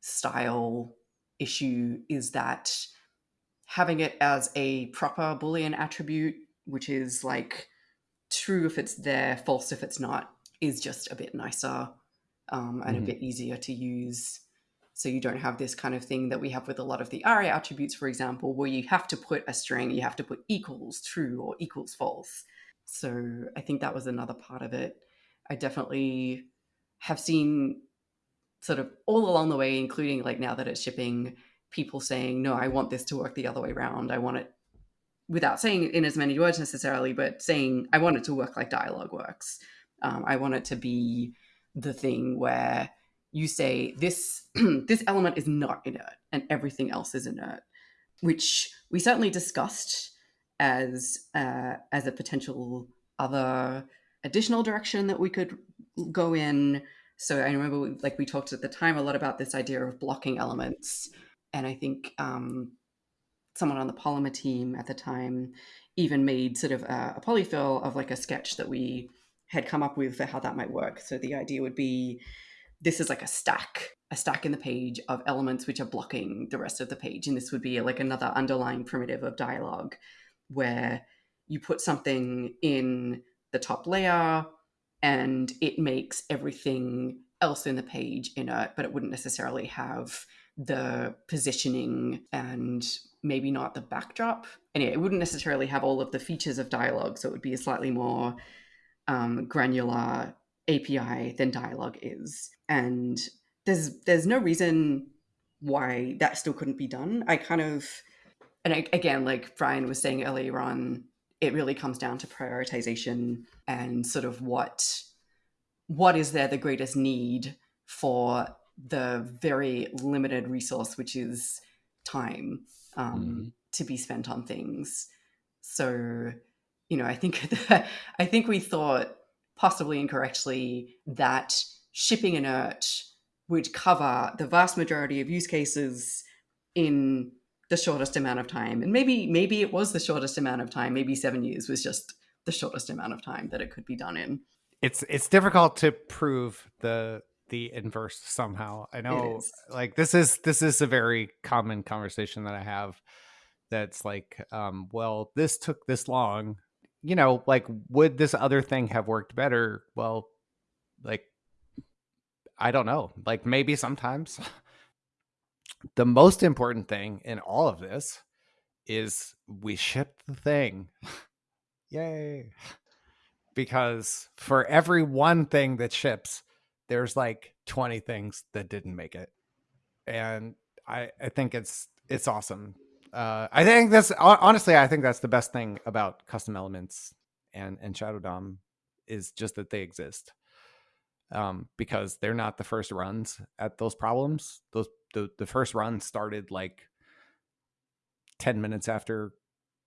style issue is that having it as a proper boolean attribute which is like true if it's there false if it's not is just a bit nicer um, and Mhm. a bit easier to use. So you don't have this kind of thing that we have with a lot of the aria attributes for example where you have to put a string you have to put equals true or equals false so i think that was another part of it. I definitely have seen sort of all along the way including like now that it's shipping people saying no i want this to work the other way around. I want it without saying it in as many words necessarily but saying i want it to work like dialogue works. Um, i want it to be the thing where you say this this element is not inert and everything else is inert which we certainly discussed as uh, as a potential other additional direction that we could go in. So i remember we, like we talked at the time a lot about this idea of blocking elements. And i think um, someone on the polymer team at the time even made sort of a, a polyfill of like a sketch that we had come up with for how that might work. So the idea would be this is like a stack a stack in the page of elements which are blocking the rest of the page. And this would be like another underlying primitive of dialogue where you put something in the top layer and it makes everything else in the page inert but it wouldn't necessarily have the positioning and maybe not the backdrop. Anyway, it wouldn't necessarily have all of the features of dialogue, so it would be a slightly more um, granular API than dialogue is. And there's there's no reason why that still couldn't be done. I kind of and I, again, like Brian was saying earlier on, it really comes down to prioritization and sort of what what is there the greatest need for the very limited resource, which is time um, mm. to be spent on things. So, you know, I think that, I think we thought possibly incorrectly that shipping inert would cover the vast majority of use cases in the shortest amount of time. And maybe maybe it was the shortest amount of time. Maybe seven years was just the shortest amount of time that it could be done in. It's it's difficult to prove the the inverse somehow. I know like this is this is a very common conversation that I have that's like um well this took this long. You know, like would this other thing have worked better? Well, like I don't know. Like maybe sometimes the most important thing in all of this is we shipped the thing. Yay. Because for every one thing that ships, there's like 20 things that didn't make it. And I, I think it's it's awesome. Uh, I think that's honestly, I think that's the best thing about custom elements and and Shadow DOM is just that they exist. Um, because they're not the first runs at those problems. Those the the first run started like 10 minutes after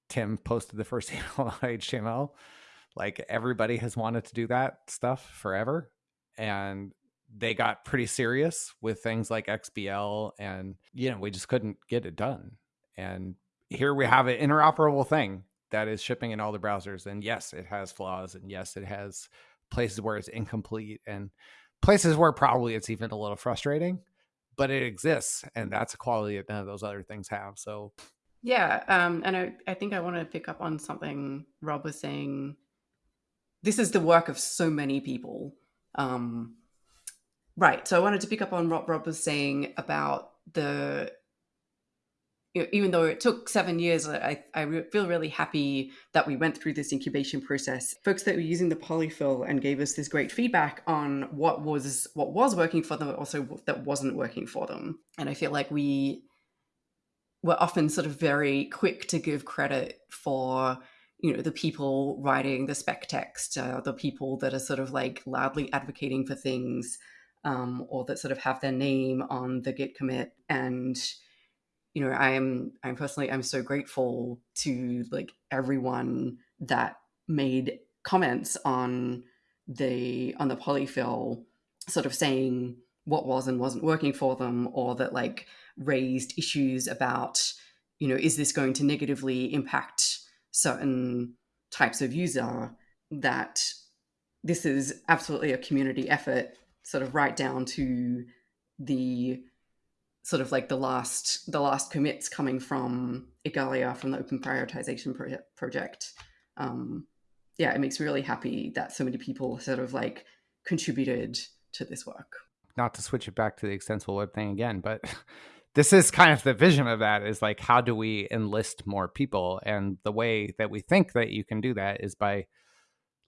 Tim posted the first HTML. Like everybody has wanted to do that stuff forever. And they got pretty serious with things like XBL and you know, we just couldn't get it done. And here we have an interoperable thing that is shipping in all the browsers. And yes, it has flaws and yes, it has places where it's incomplete and places where probably it's even a little frustrating but it exists and that's a quality that none of those other things have so. Yeah um, and I, I think i want to pick up on something rob was saying. This is the work of so many people um, right so i wanted to pick up on what rob was saying about the even though it took seven years, I, I feel really happy that we went through this incubation process. Folks that were using the polyfill and gave us this great feedback on what was what was working for them, but also that wasn't working for them. And I feel like we were often sort of very quick to give credit for you know the people writing the spec text, uh, the people that are sort of like loudly advocating for things, um, or that sort of have their name on the Git commit and you know i'm i'm personally i'm so grateful to like everyone that made comments on the on the polyfill sort of saying what was and wasn't working for them or that like raised issues about you know is this going to negatively impact certain types of user that this is absolutely a community effort sort of right down to the sort of like the last the last commits coming from Igalia from the Open Prioritization Project. Um, yeah, it makes me really happy that so many people sort of like contributed to this work. Not to switch it back to the extensible web thing again, but this is kind of the vision of that is like how do we enlist more people and the way that we think that you can do that is by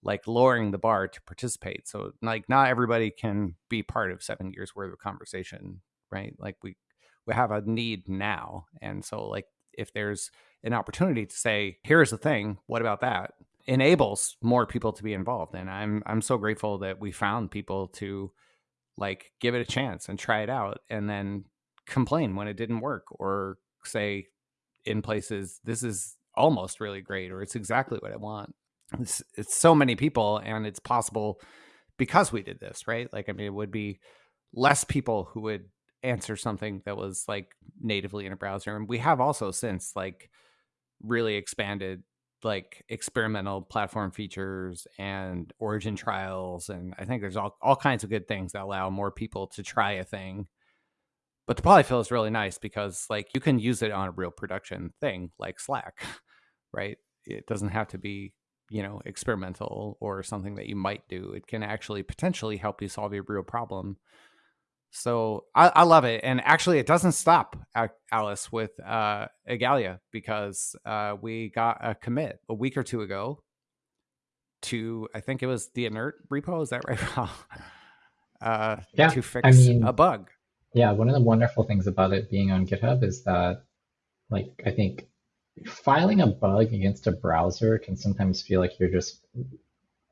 like lowering the bar to participate so like not everybody can be part of seven years worth of conversation right like we we have a need now. And so like if there's an opportunity to say, here's the thing, what about that? enables more people to be involved. And I'm I'm so grateful that we found people to like give it a chance and try it out and then complain when it didn't work or say in places this is almost really great or it's exactly what I want. It's it's so many people and it's possible because we did this, right? Like I mean it would be less people who would answer something that was like natively in a browser. And we have also since like really expanded like experimental platform features and origin trials. And I think there's all, all kinds of good things that allow more people to try a thing. But the polyfill is really nice because like you can use it on a real production thing like Slack, right? It doesn't have to be, you know, experimental or something that you might do. It can actually potentially help you solve a real problem So I, I love it, and actually, it doesn't stop Alice with uh, Igalia because uh, we got a commit a week or two ago to I think it was the inert repo. Is that right? uh, yeah, to fix I mean, a bug. Yeah, one of the wonderful things about it being on GitHub is that, like, I think filing a bug against a browser can sometimes feel like you're just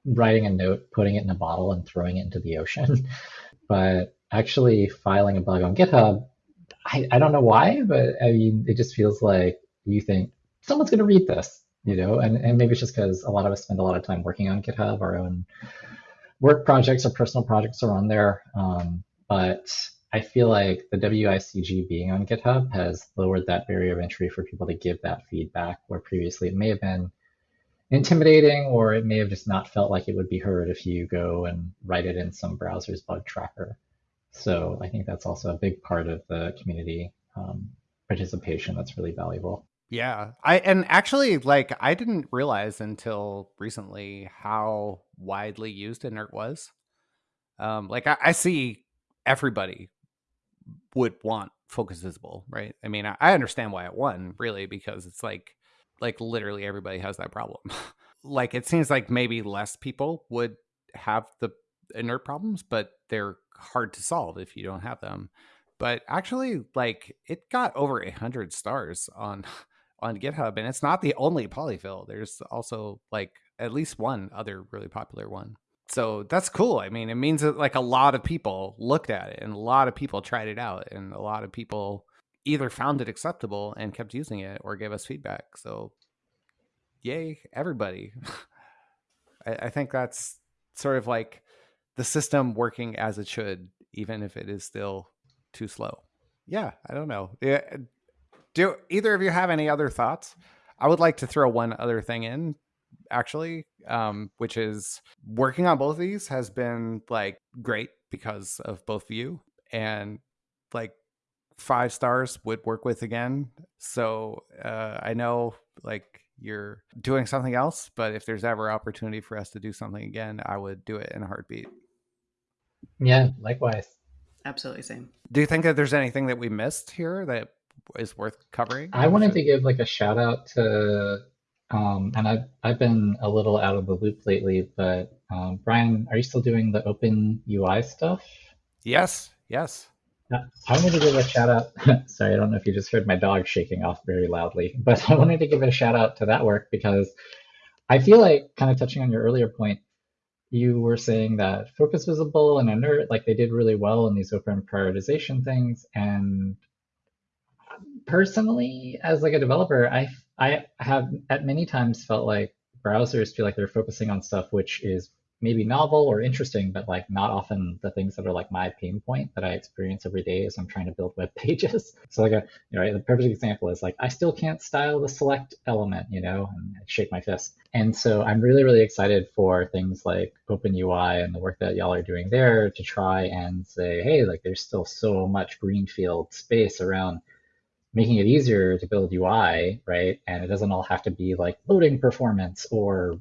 writing a note, putting it in a bottle, and throwing it into the ocean. but actually filing a bug on GitHub, I, I don't know why, but I mean, it just feels like you think someone's going to read this you know, and, and maybe it's just because a lot of us spend a lot of time working on GitHub, our own work projects or personal projects are on there. Um, but I feel like the WICG being on GitHub has lowered that barrier of entry for people to give that feedback, where previously it may have been intimidating or it may have just not felt like it would be heard if you go and write it in some browser's bug tracker. So I think that's also a big part of the community um, participation that's really valuable. Yeah. I and actually like I didn't realize until recently how widely used inert was. Um like I, I see everybody would want focus visible, right? I mean, I, I understand why it won, really, because it's like like literally everybody has that problem. like it seems like maybe less people would have the inert problems, but they're hard to solve if you don't have them. But actually, like it got over a hundred stars on on GitHub, and it's not the only polyfill. There's also like at least one other really popular one. So that's cool. I mean, it means that like a lot of people looked at it and a lot of people tried it out and a lot of people either found it acceptable and kept using it or gave us feedback. So yay, everybody. I, I think that's sort of like the system working as it should, even if it is still too slow. Yeah, I don't know. Do either of you have any other thoughts? I would like to throw one other thing in, actually, um, which is working on both of these has been like great because of both of you, and like five stars would work with again. So uh, I know like you're doing something else, but if there's ever opportunity for us to do something again, I would do it in a heartbeat. Yeah, likewise. Absolutely same. Do you think that there's anything that we missed here that is worth covering? I wanted to give like a shout out to, um, and I've I've been a little out of the loop lately, but um, Brian, are you still doing the open UI stuff? Yes, yes. I wanted to give a shout out. sorry, I don't know if you just heard my dog shaking off very loudly, but I wanted to give a shout out to that work because I feel like, kind of touching on your earlier point, you were saying that Focus Visible and Inert, like they did really well in these open prioritization things, and personally, as like a developer, I I have at many times felt like browsers feel like they're focusing on stuff which is maybe novel or interesting, but like not often the things that are like my pain point that I experience every day as I'm trying to build web pages. So like a you know the perfect example is like I still can't style the select element, you know, and I shake my fist. And so I'm really really excited for things like OpenUI and the work that y'all are doing there to try and say, hey, like there's still so much greenfield space around making it easier to build UI, right? And it doesn't all have to be like loading performance or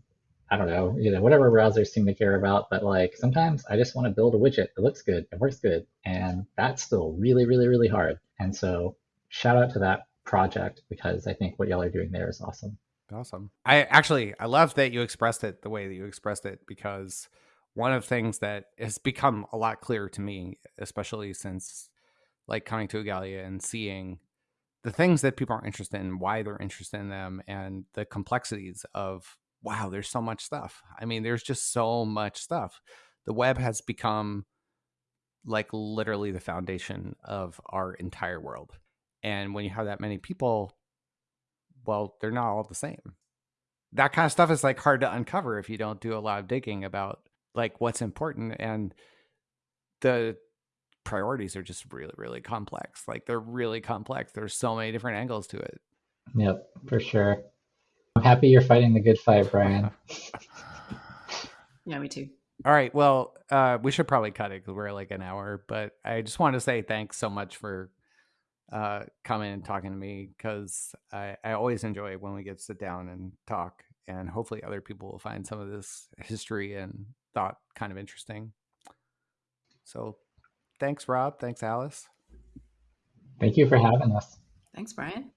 I don't know, you know, whatever browsers seem to care about. But like sometimes I just want to build a widget that looks good, it works good, and that's still really, really, really hard. And so shout out to that project because I think what y'all are doing there is awesome. Awesome. I actually I love that you expressed it the way that you expressed it because one of the things that has become a lot clearer to me, especially since like coming to Igalia and seeing the things that people are interested in, why they're interested in them, and the complexities of wow, there's so much stuff. I mean, there's just so much stuff. The web has become like literally the foundation of our entire world. And when you have that many people, well, they're not all the same. That kind of stuff is like hard to uncover if you don't do a lot of digging about like what's important and the priorities are just really really complex like they're really complex there's so many different angles to it yep for sure i'm happy you're fighting the good fight brian yeah me too all right well uh we should probably cut it because we're like an hour but i just want to say thanks so much for uh coming and talking to me because i i always enjoy when we get to sit down and talk and hopefully other people will find some of this history and thought kind of interesting so Thanks, Rob. Thanks, Alice. Thank you for having us. Thanks, Brian.